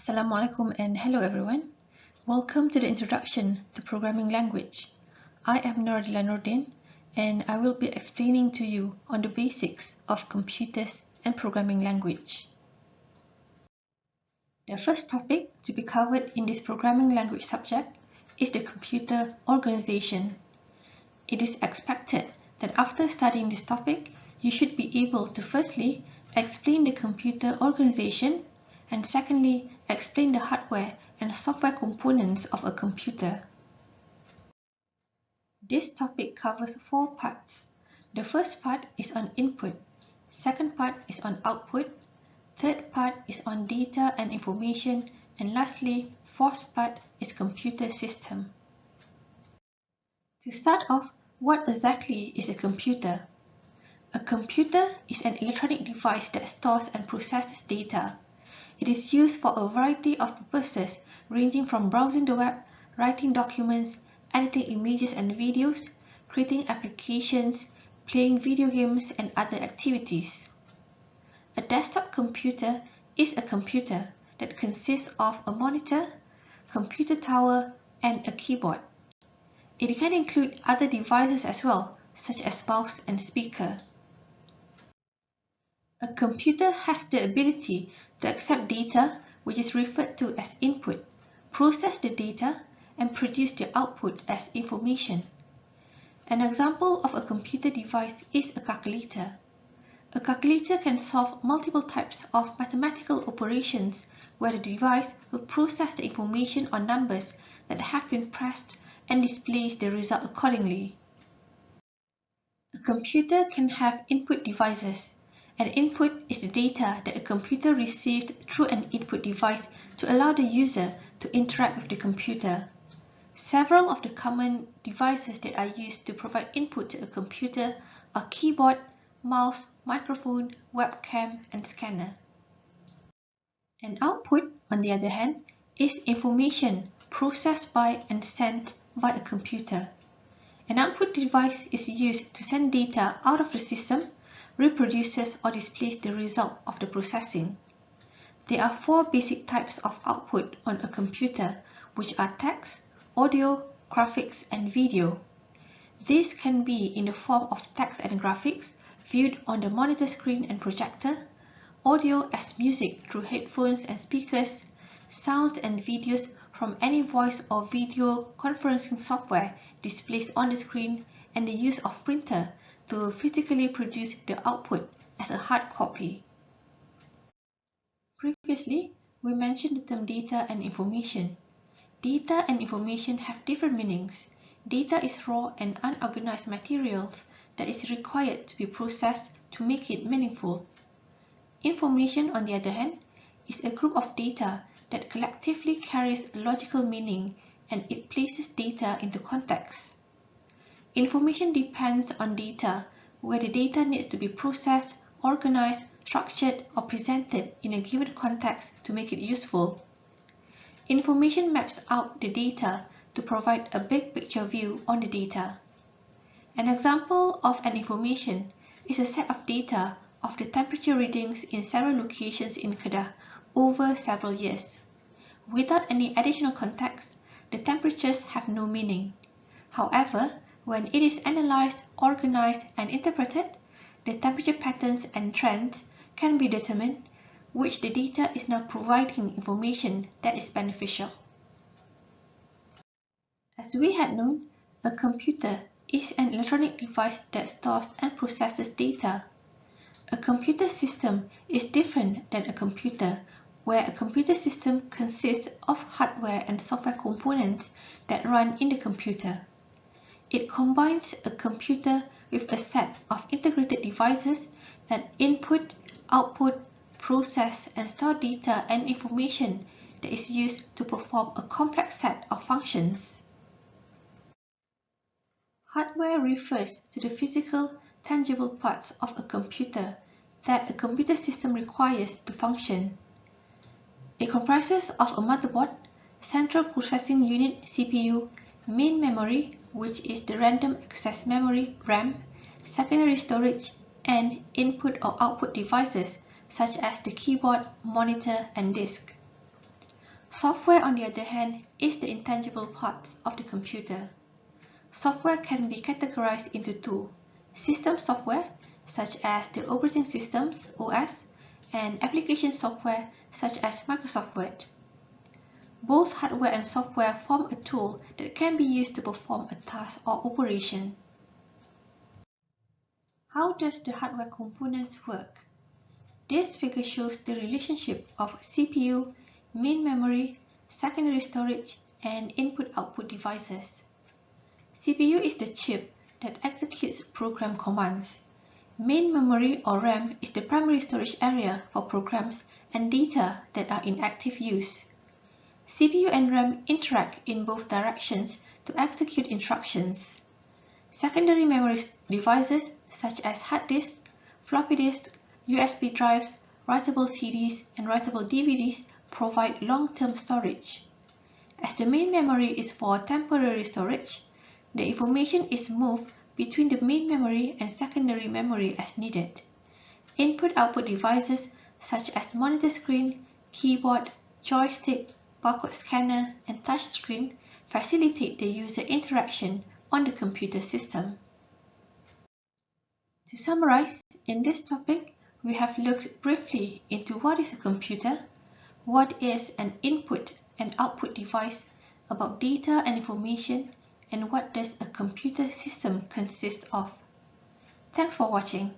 Assalamualaikum and hello everyone. Welcome to the introduction to programming language. I am Noradila Nordin and I will be explaining to you on the basics of computers and programming language. The first topic to be covered in this programming language subject is the computer organization. It is expected that after studying this topic, you should be able to firstly explain the computer organization and secondly, explain the hardware and software components of a computer. This topic covers four parts. The first part is on input, second part is on output, third part is on data and information, and lastly, fourth part is computer system. To start off, what exactly is a computer? A computer is an electronic device that stores and processes data. It is used for a variety of purposes ranging from browsing the web, writing documents, editing images and videos, creating applications, playing video games and other activities. A desktop computer is a computer that consists of a monitor, computer tower, and a keyboard. It can include other devices as well, such as mouse and speaker. A computer has the ability to accept data which is referred to as input, process the data, and produce the output as information. An example of a computer device is a calculator. A calculator can solve multiple types of mathematical operations where the device will process the information or numbers that have been pressed and displays the result accordingly. A computer can have input devices an input is the data that a computer received through an input device to allow the user to interact with the computer. Several of the common devices that are used to provide input to a computer are keyboard, mouse, microphone, webcam, and scanner. An output, on the other hand, is information processed by and sent by a computer. An output device is used to send data out of the system reproduces or displays the result of the processing. There are four basic types of output on a computer, which are text, audio, graphics, and video. This can be in the form of text and graphics viewed on the monitor screen and projector, audio as music through headphones and speakers, sounds and videos from any voice or video conferencing software displays on the screen, and the use of printer to physically produce the output as a hard copy. Previously, we mentioned the term data and information. Data and information have different meanings. Data is raw and unorganized materials that is required to be processed to make it meaningful. Information, on the other hand, is a group of data that collectively carries a logical meaning and it places data into context. Information depends on data, where the data needs to be processed, organized, structured, or presented in a given context to make it useful. Information maps out the data to provide a big picture view on the data. An example of an information is a set of data of the temperature readings in several locations in Kedah over several years. Without any additional context, the temperatures have no meaning. However, when it is analyzed, organized, and interpreted, the temperature patterns and trends can be determined, which the data is now providing information that is beneficial. As we had known, a computer is an electronic device that stores and processes data. A computer system is different than a computer, where a computer system consists of hardware and software components that run in the computer. It combines a computer with a set of integrated devices that input, output, process, and store data and information that is used to perform a complex set of functions. Hardware refers to the physical, tangible parts of a computer that a computer system requires to function. It comprises of a motherboard, central processing unit CPU, main memory, which is the random access memory RAM, secondary storage, and input or output devices such as the keyboard, monitor, and disk. Software, on the other hand, is the intangible parts of the computer. Software can be categorized into two, system software, such as the operating systems, OS, and application software, such as Microsoft Word. Both hardware and software form a tool that can be used to perform a task or operation. How does the hardware components work? This figure shows the relationship of CPU, main memory, secondary storage, and input-output devices. CPU is the chip that executes program commands. Main memory or RAM is the primary storage area for programs and data that are in active use. CPU and RAM interact in both directions to execute instructions. Secondary memory devices such as hard disks, floppy disks, USB drives, writable CDs, and writable DVDs provide long-term storage. As the main memory is for temporary storage, the information is moved between the main memory and secondary memory as needed. Input-output devices such as monitor screen, keyboard, joystick, barcode scanner, and touchscreen facilitate the user interaction on the computer system. To summarize, in this topic, we have looked briefly into what is a computer, what is an input and output device, about data and information, and what does a computer system consist of. Thanks for watching.